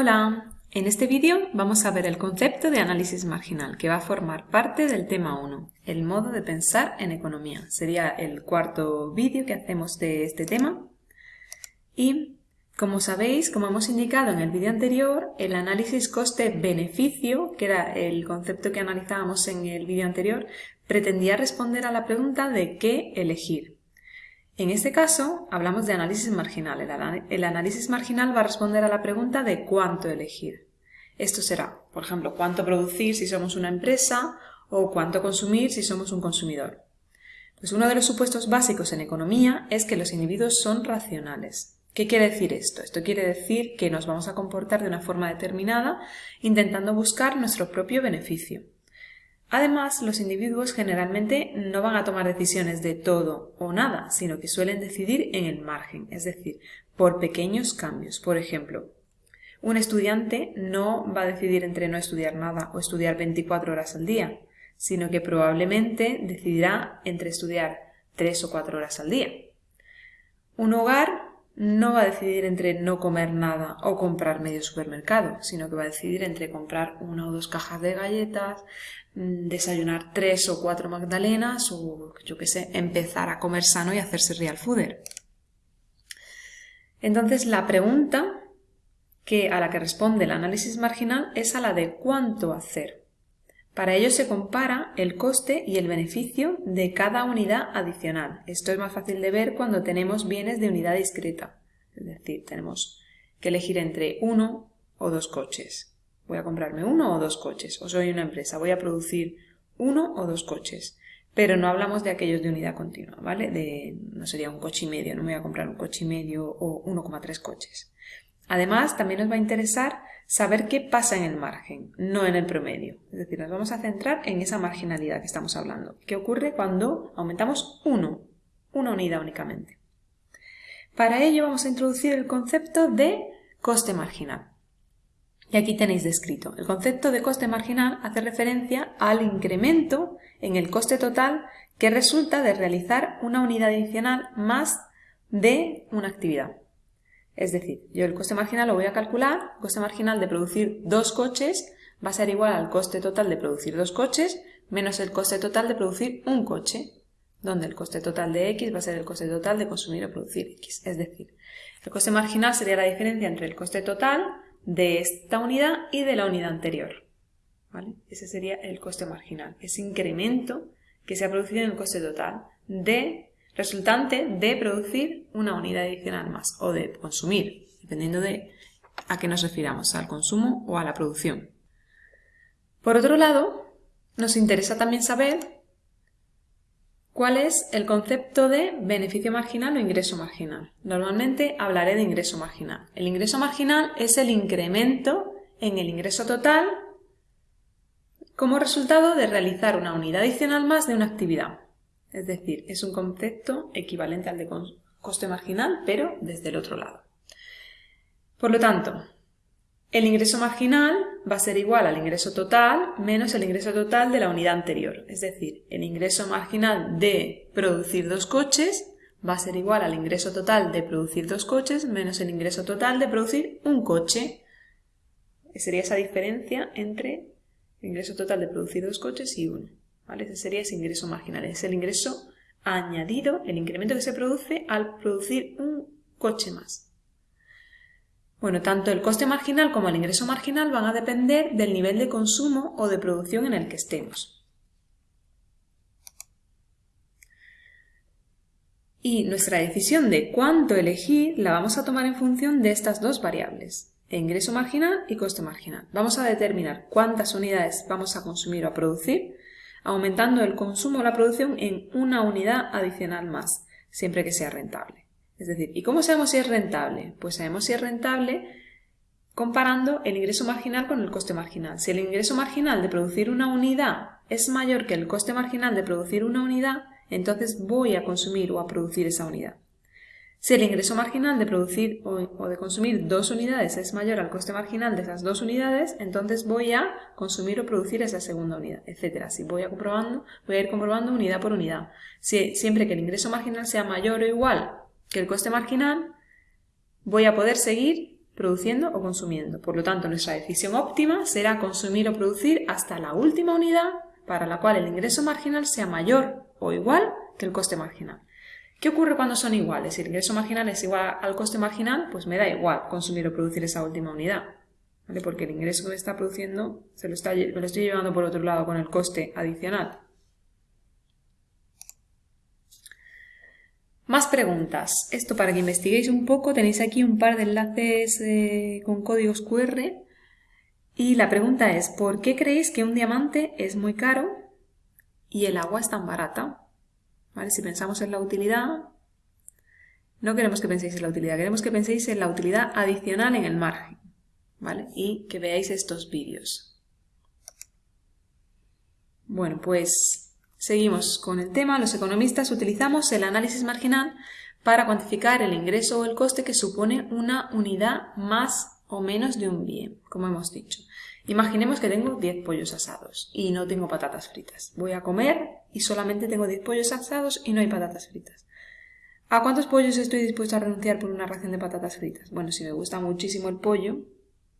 Hola, en este vídeo vamos a ver el concepto de análisis marginal que va a formar parte del tema 1, el modo de pensar en economía. Sería el cuarto vídeo que hacemos de este tema y como sabéis, como hemos indicado en el vídeo anterior, el análisis coste-beneficio, que era el concepto que analizábamos en el vídeo anterior, pretendía responder a la pregunta de qué elegir. En este caso, hablamos de análisis marginal. El, análisis marginal va a responder a la pregunta de cuánto elegir. Esto será, por ejemplo, cuánto producir si somos una empresa o cuánto consumir si somos un consumidor. Pues uno de los supuestos básicos en economía es que los individuos son racionales. ¿Qué quiere decir esto? Esto quiere decir que nos vamos a comportar de una forma determinada intentando buscar nuestro propio beneficio. Además, los individuos generalmente no van a tomar decisiones de todo o nada, sino que suelen decidir en el margen, es decir, por pequeños cambios. Por ejemplo, un estudiante no va a decidir entre no estudiar nada o estudiar 24 horas al día, sino que probablemente decidirá entre estudiar 3 o 4 horas al día. Un hogar no va a decidir entre no comer nada o comprar medio supermercado, sino que va a decidir entre comprar una o dos cajas de galletas, desayunar tres o cuatro magdalenas o, yo qué sé, empezar a comer sano y hacerse real fooder. Entonces, la pregunta que, a la que responde el análisis marginal es a la de cuánto hacer. Para ello se compara el coste y el beneficio de cada unidad adicional. Esto es más fácil de ver cuando tenemos bienes de unidad discreta. Es decir, tenemos que elegir entre uno o dos coches. Voy a comprarme uno o dos coches. O soy una empresa, voy a producir uno o dos coches. Pero no hablamos de aquellos de unidad continua, ¿vale? De, no sería un coche y medio, no me voy a comprar un coche y medio o 1,3 coches. Además, también nos va a interesar saber qué pasa en el margen, no en el promedio. Es decir, nos vamos a centrar en esa marginalidad que estamos hablando. ¿Qué ocurre cuando aumentamos uno, una unidad únicamente? Para ello vamos a introducir el concepto de coste marginal. Y aquí tenéis descrito. El concepto de coste marginal hace referencia al incremento en el coste total que resulta de realizar una unidad adicional más de una actividad. Es decir, yo el coste marginal lo voy a calcular, el coste marginal de producir dos coches va a ser igual al coste total de producir dos coches menos el coste total de producir un coche, donde el coste total de X va a ser el coste total de consumir o producir X. Es decir, el coste marginal sería la diferencia entre el coste total de esta unidad y de la unidad anterior. Ese sería el coste marginal, ese incremento que se ha producido en el coste total de resultante de producir una unidad adicional más o de consumir, dependiendo de a qué nos refiramos, al consumo o a la producción. Por otro lado, nos interesa también saber cuál es el concepto de beneficio marginal o ingreso marginal. Normalmente hablaré de ingreso marginal. El ingreso marginal es el incremento en el ingreso total como resultado de realizar una unidad adicional más de una actividad. Es decir, es un concepto equivalente al de coste marginal, pero desde el otro lado. Por lo tanto, el ingreso marginal va a ser igual al ingreso total menos el ingreso total de la unidad anterior. Es decir, el ingreso marginal de producir dos coches va a ser igual al ingreso total de producir dos coches menos el ingreso total de producir un coche. Sería esa diferencia entre el ingreso total de producir dos coches y uno. Ese sería ese ingreso marginal, es el ingreso añadido, el incremento que se produce al producir un coche más. Bueno, tanto el coste marginal como el ingreso marginal van a depender del nivel de consumo o de producción en el que estemos. Y nuestra decisión de cuánto elegir la vamos a tomar en función de estas dos variables, ingreso marginal y coste marginal. Vamos a determinar cuántas unidades vamos a consumir o a producir aumentando el consumo o la producción en una unidad adicional más, siempre que sea rentable. Es decir, ¿y cómo sabemos si es rentable? Pues sabemos si es rentable comparando el ingreso marginal con el coste marginal. Si el ingreso marginal de producir una unidad es mayor que el coste marginal de producir una unidad, entonces voy a consumir o a producir esa unidad. Si el ingreso marginal de producir o, de consumir dos unidades es mayor al coste marginal de esas dos unidades, entonces voy a consumir o producir esa segunda unidad, etc. Si voy a comprobando, voy a ir comprobando unidad por unidad. Si, siempre que el ingreso marginal sea mayor o igual que el coste marginal, voy a poder seguir produciendo o consumiendo. Por lo tanto, nuestra decisión óptima será consumir o producir hasta la última unidad para la cual el ingreso marginal sea mayor o igual que el coste marginal. ¿Qué ocurre cuando son iguales? Si el ingreso marginal es igual al coste marginal, pues me da igual consumir o producir esa última unidad. Porque el ingreso que me está produciendo se lo, está, me lo estoy llevando por otro lado con el coste adicional. Más preguntas. Esto para que investiguéis un poco, tenéis aquí un par de enlaces eh, con códigos QR. Y la pregunta es, ¿por qué creéis que un diamante es muy caro y el agua es tan barata? ¿Vale? Si pensamos en la utilidad, no queremos que penséis en la utilidad, queremos que penséis en la utilidad adicional en el margen. ¿Vale? Y que veáis estos vídeos. Bueno, pues Seguimos con el tema. Los economistas utilizamos el análisis marginal para cuantificar el ingreso o el coste que supone una unidad más o menos de un bien, como hemos dicho. Imaginemos que tengo 10 pollos asados y no tengo patatas fritas. Voy a comer y solamente tengo 10 pollos asados y no hay patatas fritas. ¿A cuántos pollos estoy dispuesto a renunciar por una ración de patatas fritas? Bueno, si me gusta muchísimo el pollo,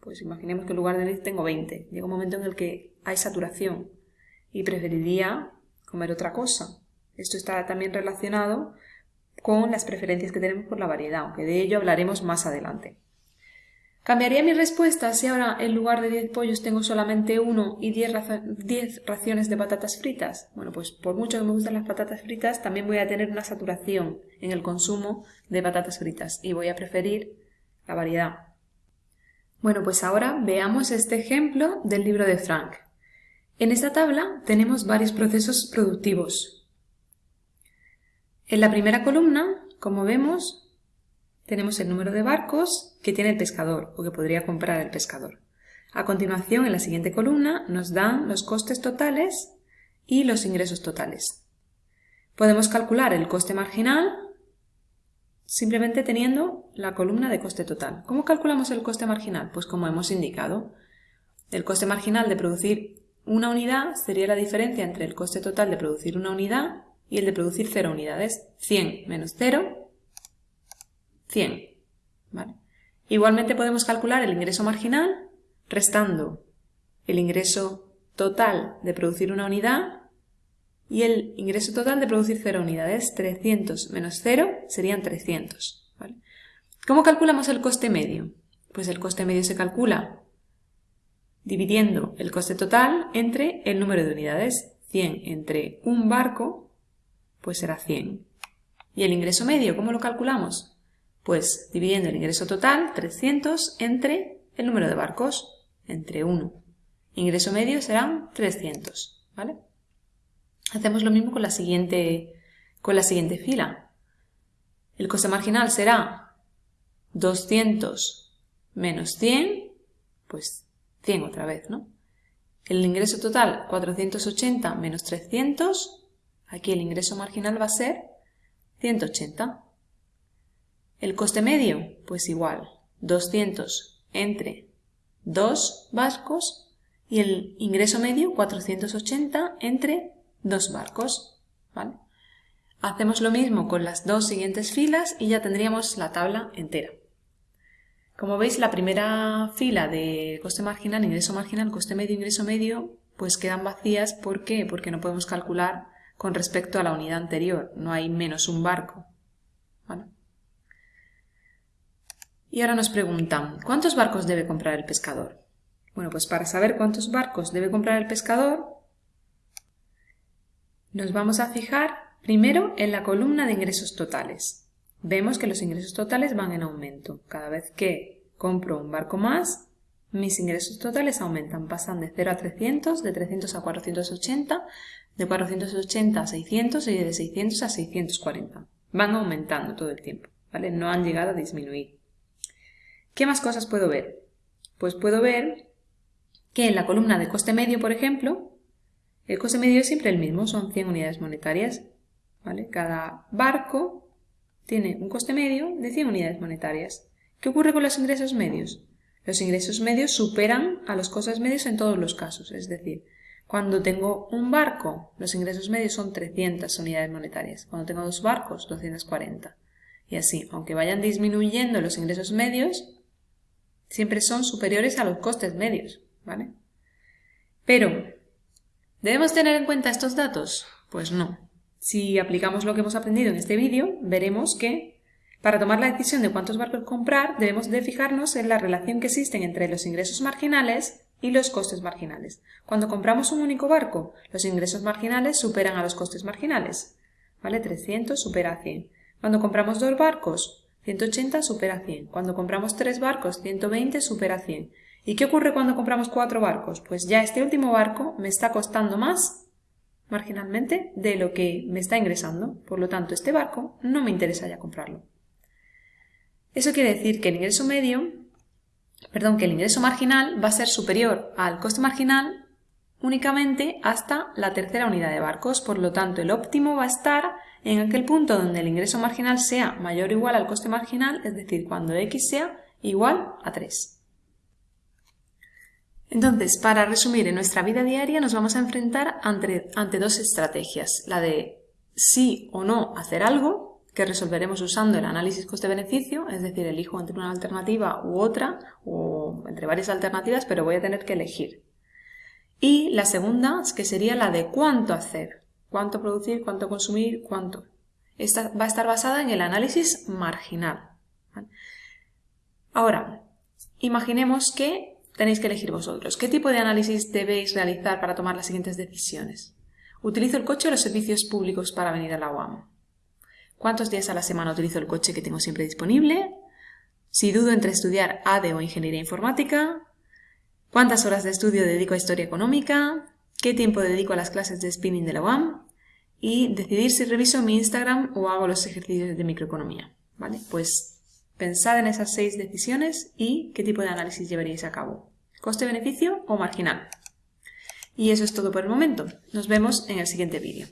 pues imaginemos que en lugar de 10 tengo 20. Llega un momento en el que hay saturación y preferiría comer otra cosa. Esto está también relacionado con las preferencias que tenemos por la variedad, aunque de ello hablaremos más adelante. ¿Cambiaría mi respuesta si ahora en lugar de 10 pollos tengo solamente uno y 10, raciones de patatas fritas? Bueno, pues por mucho que me gusten las patatas fritas, también voy a tener una saturación en el consumo de patatas fritas y voy a preferir la variedad. Bueno, pues ahora veamos este ejemplo del libro de Frank. En esta tabla tenemos varios procesos productivos. En la primera columna, como vemos, tenemos el número de barcos que tiene el pescador o que podría comprar el pescador. A continuación, en la siguiente columna, nos dan los costes totales y los ingresos totales. Podemos calcular el coste marginal simplemente teniendo la columna de coste total. ¿Cómo calculamos el coste marginal? Pues como hemos indicado, el coste marginal de producir una unidad sería la diferencia entre el coste total de producir una unidad y el de producir 0 unidades. 100 menos 0, 100. Igualmente podemos calcular el ingreso marginal restando el ingreso total de producir una unidad y el ingreso total de producir 0 unidades. 300 menos 0 serían 300. ¿Cómo calculamos el coste medio? Pues el coste medio se calcula dividiendo el coste total entre el número de unidades. 100 entre un barco, pues será 100. ¿Y el ingreso medio, cómo lo calculamos? Pues dividiendo el ingreso total, 300, entre el número de barcos, entre 1. Ingreso medio serán 300, ¿vale? Hacemos lo mismo con la siguiente, con la siguiente fila. El coste marginal será 200 menos 100, pues 100 otra vez, ¿no? El ingreso total, 480 menos 300. Aquí el ingreso marginal va a ser 180. El coste medio, pues igual, 200 entre 2 barcos y el ingreso medio 480 entre 2 barcos. ¿vale? Hacemos lo mismo con las dos siguientes filas y ya tendríamos la tabla entera. Como veis, la primera fila de coste marginal, ingreso marginal, coste medio, ingreso medio, pues quedan vacías. ¿Por qué? Porque no podemos calcular con respecto a la unidad anterior. No hay menos un barco. Y ahora nos preguntan, ¿cuántos barcos debe comprar el pescador? Bueno, pues para saber cuántos barcos debe comprar el pescador, nos vamos a fijar primero en la columna de ingresos totales vemos que los ingresos totales van en aumento. Cada vez que compro un barco más, mis ingresos totales aumentan, pasan de 0 a 300, de 300 a 480, de 480 a 600 y de 600 a 640. Van aumentando todo el tiempo, ¿vale? No han llegado a disminuir. ¿Qué más cosas puedo ver? Pues puedo ver que en la columna de coste medio, por ejemplo, el coste medio es siempre el mismo, son 100 unidades monetarias, ¿vale? Cada barco tiene un coste medio de 100 unidades monetarias. ¿Qué ocurre con los ingresos medios? Los ingresos medios superan a los costes medios en todos los casos, es decir, cuando tengo un barco, los ingresos medios son 300 unidades monetarias. Cuando tengo dos barcos, 240. Y así, aunque vayan disminuyendo los ingresos medios, Siempre son superiores a los costes medios, ¿vale? Pero, ¿debemos tener en cuenta estos datos? Pues no. Si aplicamos lo que hemos aprendido en este vídeo, veremos que para tomar la decisión de cuántos barcos comprar, debemos de fijarnos en la relación que existen entre los ingresos marginales y los costes marginales. Cuando compramos un único barco, los ingresos marginales superan a los costes marginales. ¿Vale? 300 supera a 100. Cuando compramos dos barcos, 180 supera a 100. Cuando compramos tres barcos, 120 supera a 100. ¿Y qué ocurre cuando compramos cuatro barcos? Pues ya este último barco me está costando más marginalmente de lo que me está ingresando. Por lo tanto, este barco no me interesa ya comprarlo. Eso quiere decir que el ingreso medio, perdón, que el ingreso marginal va a ser superior al coste marginal únicamente hasta la tercera unidad de barcos. Por lo tanto, el óptimo va a estar en aquel punto donde el ingreso marginal sea mayor o igual al coste marginal, es decir, cuando x sea igual a 3. Entonces, para resumir, en nuestra vida diaria nos vamos a enfrentar ante, ante dos estrategias, la de sí o no hacer algo, que resolveremos usando el análisis coste-beneficio, es decir, elijo entre una alternativa u otra, o entre varias alternativas, pero voy a tener que elegir. Y la segunda, que sería la de cuánto hacer, cuánto producir, cuánto consumir, cuánto. Esta va a estar basada en el análisis marginal. Ahora, imaginemos que tenéis que elegir vosotros. ¿Qué tipo de análisis debéis realizar para tomar las siguientes decisiones? ¿Utilizo el coche o los servicios públicos para venir a la UAM? ¿Cuántos días a la semana utilizo el coche que tengo siempre disponible? Si dudo entre estudiar ADE o Ingeniería Informática. ¿Cuántas horas de estudio dedico a Historia Económica? ¿Qué tiempo dedico a las clases de spinning de la UAM? Y decidir si reviso mi Instagram o hago los ejercicios de microeconomía. ¿Vale? Pues Pensad en esas seis decisiones y qué tipo de análisis llevaríais a cabo. ¿Coste-beneficio o marginal? Y eso es todo por el momento. Nos vemos en el siguiente vídeo.